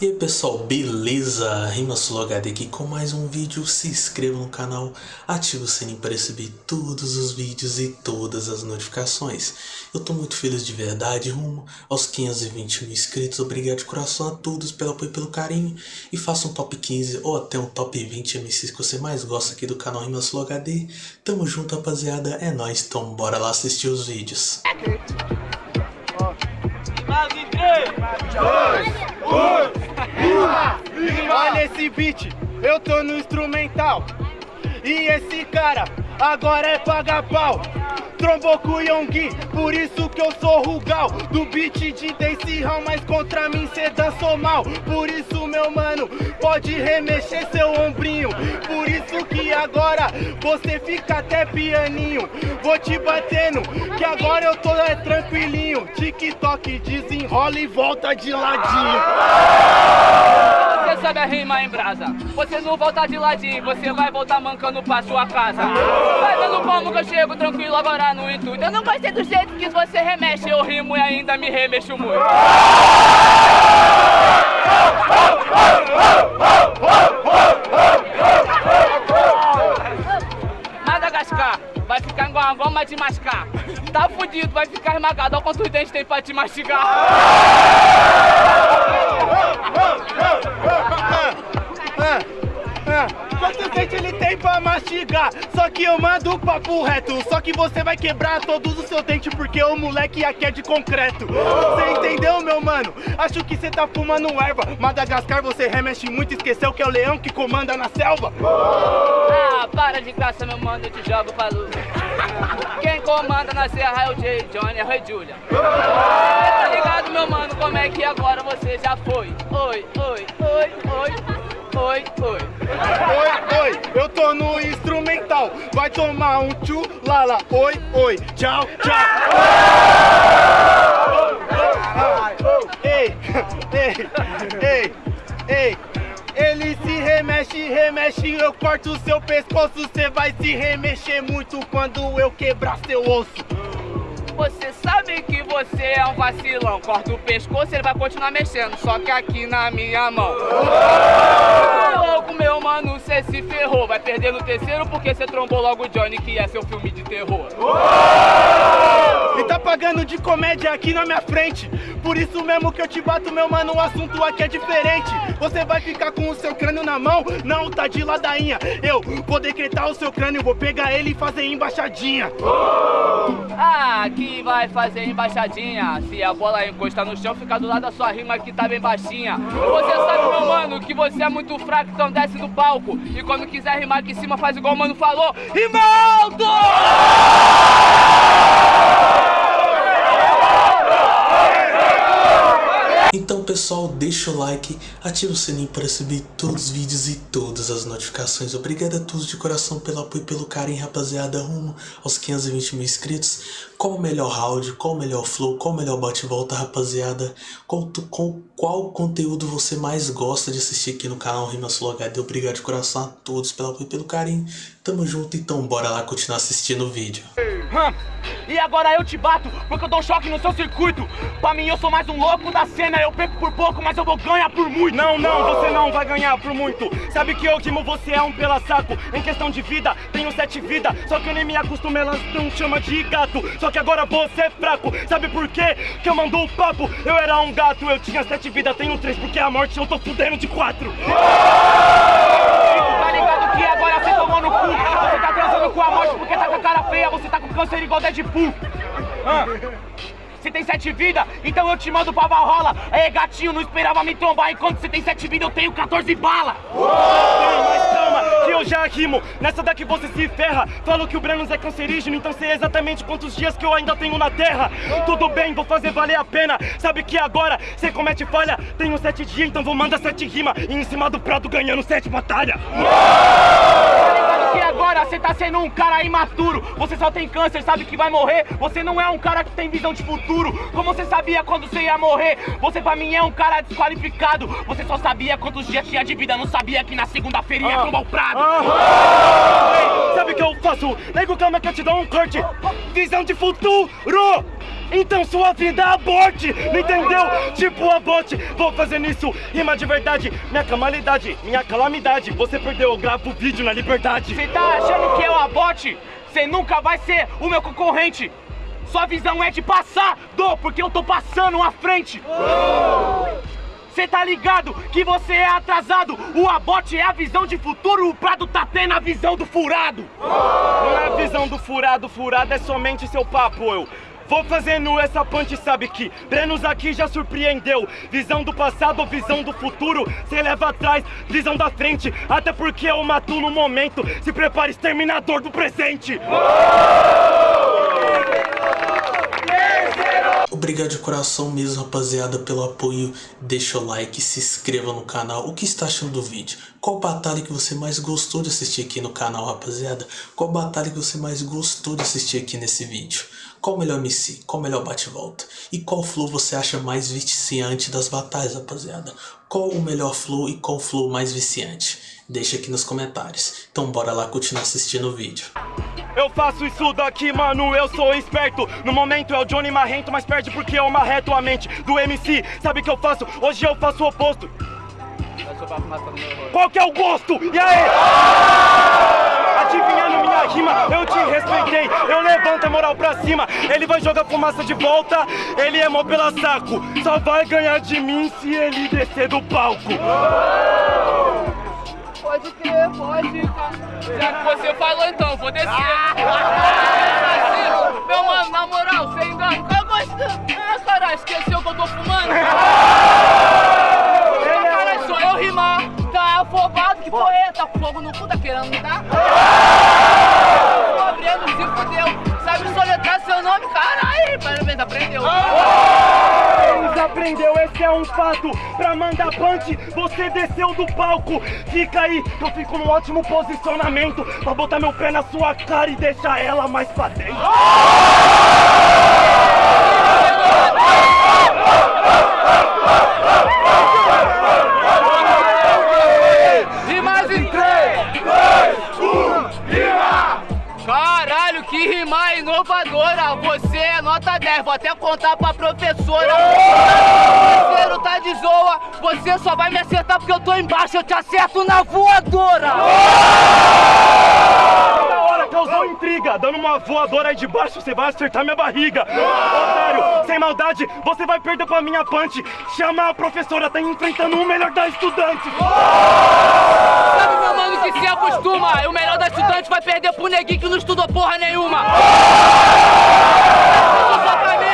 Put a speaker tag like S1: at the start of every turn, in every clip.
S1: E aí pessoal, beleza? RimaSuloHD aqui com mais um vídeo, se inscreva no canal, ative o sininho para receber todos os vídeos e todas as notificações. Eu tô muito feliz de verdade, rumo aos 520 mil inscritos, obrigado de coração a todos pelo apoio e pelo carinho. E faça um top 15 ou até um top 20 MCs que você mais gosta aqui do canal RimaSuloHD. Tamo junto rapaziada, é nóis, então bora lá assistir os vídeos.
S2: 2, 1 Olha esse beat, eu tô no instrumental. E esse cara agora é paga pau Trombou com o Yonggi, por isso que eu sou Rugal. Do beat de Dance Hall, mas contra mim cê dançou mal. Por isso meu mano, pode remexer seu ombrinho. Por isso que agora você fica até pianinho. Vou te batendo, que agora eu tô é, tranquilinho. TikTok desenrola e volta de ladinho
S3: você sabe a rima em brasa? Você não volta de ladinho, você vai voltar mancando pra sua casa. Vai dando como que eu chego tranquilo agora no intuito. Eu não gostei do jeito que você remexe Eu rimo e ainda me remexo muito. Madagascar vai ficar igual uma goma de mascar. Tá fudido, vai ficar esmagado Olha quantos dentes tem pra te mastigar
S2: Quantos dentes ele tem pra mastigar? Só que eu mando o papo reto. Só que você vai quebrar todos os seus dentes Porque o moleque aqui é de concreto. Você entendeu, meu mano? Acho que você tá fumando erva. Madagascar você remexe muito Esqueceu que é o leão que comanda na selva.
S3: Ah, para de graça, meu mano, eu te jogo pra luz Quem comanda na serra é o Jay Johnny, é o Rei Julia ligado, meu mano, como é que agora você já foi? Oi, oi, oi, oi, oi, oi.
S2: Oi, oi, eu tô no instrumental. Vai tomar um tchu, lala Oi, oi, tchau, tchau. Ei, ei, ei, ei. Ele se remexe, remexe, eu corto seu pescoço. Cê vai se remexer muito quando eu quebrar seu osso.
S3: Você você é um vacilão. Corta o pescoço, ele vai continuar mexendo Só que aqui na minha mão. Louco, meu mano, cê se ferrou. Vai perder no terceiro porque cê trombou logo o Johnny Que é seu filme de terror.
S2: E tá pagando de comédia aqui na minha frente. Por isso mesmo que eu te bato, meu mano O assunto aqui é diferente. Você vai ficar com o seu crânio na mão? Não, tá de ladainha. Eu vou decretar o seu crânio Vou pegar ele e fazer embaixadinha
S3: Ah, vai fazer embaixadinha? Se a bola encostar no chão, fica do lado da sua rima que tá bem baixinha. Você sabe, meu mano, que você é muito fraco Então desce do palco. E quando quiser rimar aqui em cima, faz igual o mano falou. Rima
S1: pessoal, deixa o like, ativa o sininho para receber todos os vídeos e todas as notificações. Obrigado a todos de coração pelo apoio e pelo carinho, rapaziada, rumo aos 520 mil inscritos. Qual o melhor round, qual o melhor flow, qual o melhor bate-volta, rapaziada? Qual, qual, qual conteúdo você mais gosta de assistir aqui no canal RimaSuloHD? Obrigado de coração a todos pelo apoio e pelo carinho. Tamo junto, então bora lá continuar assistindo o vídeo.
S2: E agora eu te bato, porque eu dou choque no seu circuito. Pra mim eu sou mais um louco da cena. Eu perco por pouco, mas eu vou ganhar por muito. Não, não, você não vai ganhar por muito. Sabe que eu rimo, você é um pela saco Em questão de vida, tenho sete vidas. Só que eu nem me acostumei, elas não chama de gato. Só que agora você é fraco. Sabe por quê? Que eu mando o papo. Eu era um gato, eu tinha sete vidas. Tenho três, porque a morte eu tô fudendo de quatro Tá ligado que agora você tá transando com a morte porque tá com a cara feia Você tá com câncer igual Deadpool. Ah. Você tem sete vidas, então eu te mando pra Valhalla. É gatinho, não esperava me trombar. Enquanto você tem sete vidas, eu tenho 14 balas. Mas calma, que eu já rimo. Nessa daqui você se ferra. Falo que o Branos é cancerígeno Então sei exatamente quantos dias que eu ainda tenho na terra. Tudo bem, vou fazer valer a pena. Sabe que agora você comete falha? Tenho sete dias, então vou mandar sete rimas. E em cima do prato ganhando sete batalhas que agora você tá sendo um cara imaturo. Você só tem câncer, sabe que vai morrer? Você não é um cara que tem visão de futuro. Como você sabia quando você ia morrer? Você pra mim é um cara desqualificado. Você só sabia quantos dias tinha de vida. Não sabia que na segunda-feira ia tomar o prado. Ei, Sabe o que eu faço? Nego, calma que eu te dou um corte. Visão de futuro
S4: Então sua vida aborte, não entendeu? Tipo aborte, vou fazer isso, rima de verdade, minha calamidade, minha calamidade. Você perdeu, eu gravo vídeo na liberdade.
S3: Você tá achando que eu aborte? Você nunca vai ser o meu concorrente. Sua visão é de passar, do, porque eu tô passando à frente. Você tá ligado que você é atrasado? O abote é a visão de futuro, o Prado tá tendo a visão do furado.
S4: Não é a visão do furado, furado é somente seu papo, eu. Vou fazendo essa punch, sabe que Brenos aqui já surpreendeu. Visão do passado, visão do futuro Cê leva atrás, visão da frente. Até porque eu mato no momento. Se prepare, exterminador do presente
S1: Obrigado de coração mesmo, rapaziada, pelo apoio. Deixa o like, se inscreva no canal. O que está achando do vídeo? Qual batalha que você mais gostou de assistir aqui no canal, rapaziada? Qual batalha que você mais gostou de assistir aqui nesse vídeo? Qual melhor MC? Qual melhor bate-volta? E qual flow você acha mais viciante das batalhas, rapaziada? Qual o melhor flow e qual flow mais viciante? Deixa aqui nos comentários. Então bora lá continuar assistindo o vídeo.
S4: Eu faço isso daqui, mano, eu sou esperto No momento é o Johnny Marrento, mas perde porque eu marreto a mente do MC Sabe o que eu faço? Hoje eu faço o oposto Qual que é o gosto? E aí? Adivinhando minha rima, eu te respeitei Eu levanto a moral pra cima Ele vai jogar fumaça de volta Ele é mó pela saco Só vai ganhar de mim se ele descer do palco
S3: Pode pode. Já que você falou então, vou descer. Meu mano, na moral, sem engano, qual gosto? Ah, caralho, esqueceu que eu tô fumando? Caralho, sou eu rimar. Tá afobado, que porra é? Tá com fogo no cu, tá querendo me dar? Tô abrindo, se fudeu. Sabe soletrar seu nome? Caralho, parabéns, aprendeu.
S4: Aprendeu, esse é um fato Pra mandar punch, você desceu do palco Fica aí, eu fico num ótimo posicionamento Pra botar meu pé na sua cara e deixar ela mais pra dentro
S3: E mais em 3, 2, 1, rima! Caralho, que rima inovadora! Você é nota 10, vou até contar pra professora. Parceiro, tá de zoa, você só vai me acertar porque eu tô embaixo, eu te acerto na voadora!
S4: Da hora, causou intriga Dando uma voadora aí de baixo, você vai acertar minha barriga Otário, sem maldade, você vai perder pra minha punch Chama a professora, tá enfrentando o melhor da estudante
S3: Sabe, meu mano, que se acostuma? O melhor da estudante vai perder pro neguinho que não estudou porra nenhuma! Só pra mim!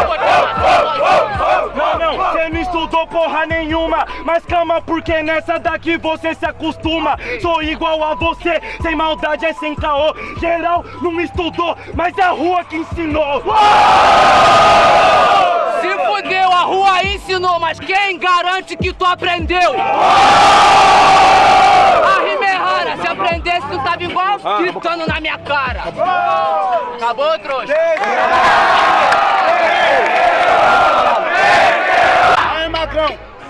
S3: Eu vou te matar,
S4: Não, não, você não estudou porra nenhuma Mas calma, porque nessa daqui você se acostuma Sou igual a você, sem maldade é sem caô Geral não estudou, mas é a rua que ensinou
S3: Se fudeu, a rua ensinou, mas quem garante que tu aprendeu? A rima é se aprendesse tu tava igual gritando na minha cara. Acabou, trouxa?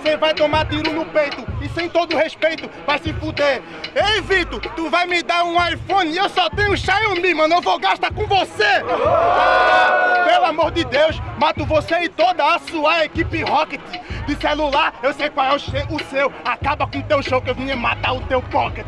S5: Você vai tomar tiro no peito sem todo respeito vai se fuder. Ei, Vitor, tu vai me dar um iPhone e eu só tenho Xiaomi, mano, eu vou gastar com você. Pelo amor de Deus, mato você e toda a sua equipe Rocket. De celular, eu sei qual é o seu. Acaba com o teu show que eu vim matar o teu pocket.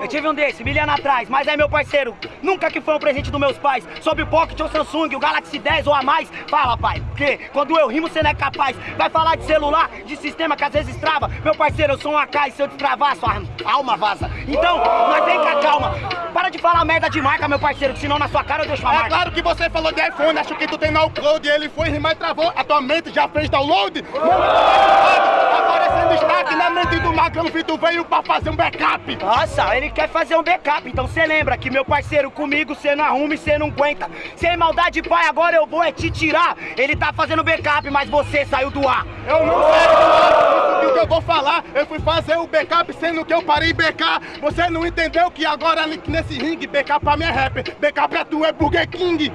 S6: Eu tive um desse, mil anos atrás, mas é meu parceiro. Nunca que foi um presente dos meus pais. Sobre o Pocket ou Samsung, o Galaxy 10 ou a mais. Fala, pai, porque quando eu rimo você não é capaz. Vai falar de celular, de sistema que às vezes trava. Meu parceiro, eu sou um AK e se eu destravar, sua alma vaza. Então, nós vem com a calma. Para de falar merda de marca, meu parceiro, que senão na sua cara eu deixo a
S5: É
S6: marca.
S5: claro que você falou de iPhone, acho que tu tem no upload. Ele foi rimar e travou. A tua mente já fez download? Tu tá aparecendo destaque na mente do Magrão Vitor veio pra fazer um backup.
S6: Nossa, ele quer fazer um backup, então cê lembra que meu parceiro comigo cê não arruma e cê não aguenta. Sem maldade, pai, agora eu vou é te tirar. Ele tá fazendo backup, mas você saiu do ar.
S5: Eu não sei isso que eu vou falar. Eu fui fazer o backup sendo que eu parei BK. Você não entendeu que agora nesse ringue, backup pra mim é rapper. Backup é tu, é Burger King.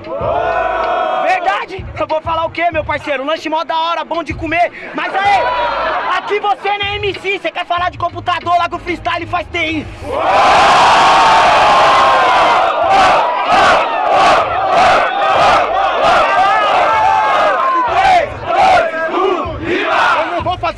S6: Verdade? Eu vou falar o quê, meu parceiro? Lanche mó da hora, bom de comer. Mas aí, aqui você não é MC, você quer falar de computador, lá que o freestyle faz TI.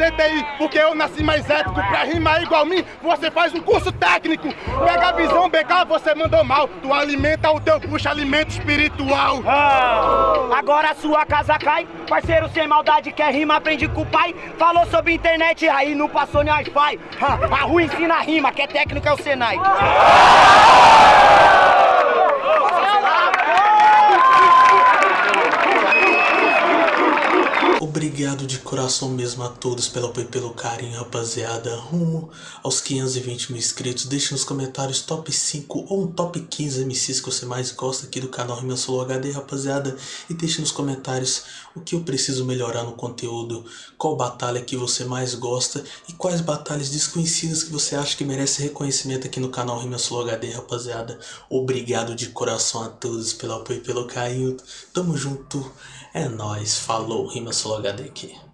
S5: CTI, porque eu nasci mais ético. Pra rimar igual mim, você faz um curso técnico. Pega a visão, BK, você mandou mal. Tu alimenta o teu puxa alimento espiritual.
S6: Ah, agora a sua casa cai. Parceiro sem maldade quer rima, aprende com o pai. Falou sobre internet aí, não passou nem Wi-Fi. Ah, a rua ensina a rima, que é técnico é o Senai.
S1: Obrigado de coração mesmo a todos pelo apoio e pelo carinho, rapaziada. Rumo aos 520 mil inscritos. Deixe nos comentários top 5 ou um top 15 MCs que você mais gosta aqui do canal Rima Solo HD, rapaziada. E deixe nos comentários o que eu preciso melhorar no conteúdo, qual batalha que você mais gosta e quais batalhas desconhecidas que você acha que merece reconhecimento aqui no canal Rima Solo HD, rapaziada. Obrigado de coração a todos pelo apoio e pelo carinho. Tamo junto. É nóis. Falou. Rima Solo HD aqui.